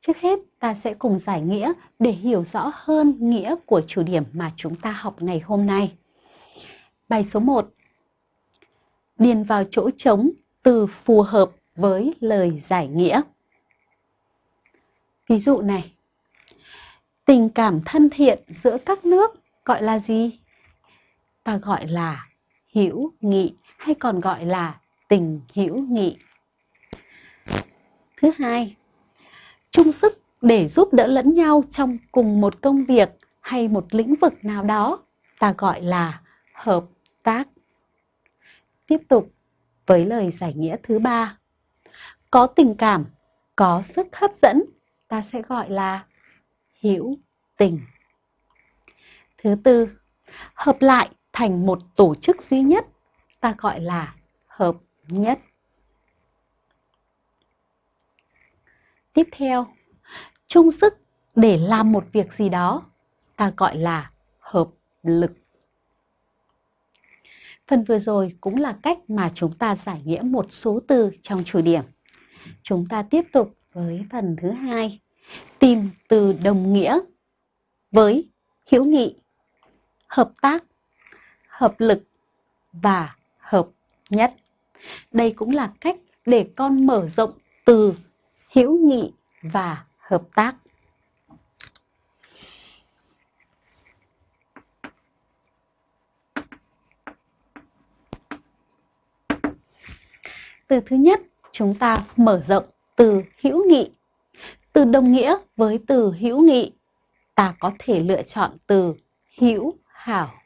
Trước hết, ta sẽ cùng giải nghĩa để hiểu rõ hơn nghĩa của chủ điểm mà chúng ta học ngày hôm nay. Bài số 1. Điền vào chỗ trống từ phù hợp với lời giải nghĩa. Ví dụ này, tình cảm thân thiện giữa các nước gọi là gì? Ta gọi là hữu nghị hay còn gọi là tình hữu nghị. Thứ hai, chung sức để giúp đỡ lẫn nhau trong cùng một công việc hay một lĩnh vực nào đó, ta gọi là hợp tác. Tiếp tục với lời giải nghĩa thứ ba. Có tình cảm, có sức hấp dẫn, ta sẽ gọi là hữu tình. Thứ tư, hợp lại thành một tổ chức duy nhất, ta gọi là hợp nhất. Tiếp theo, chung sức để làm một việc gì đó, ta gọi là hợp lực. Phần vừa rồi cũng là cách mà chúng ta giải nghĩa một số từ trong chủ điểm. Chúng ta tiếp tục với phần thứ hai, tìm từ đồng nghĩa với hữu nghị, hợp tác, hợp lực và hợp nhất. Đây cũng là cách để con mở rộng từ hữu nghị và hợp tác. Từ thứ nhất, chúng ta mở rộng từ hữu nghị. Từ đồng nghĩa với từ hữu nghị, ta có thể lựa chọn từ hữu hảo.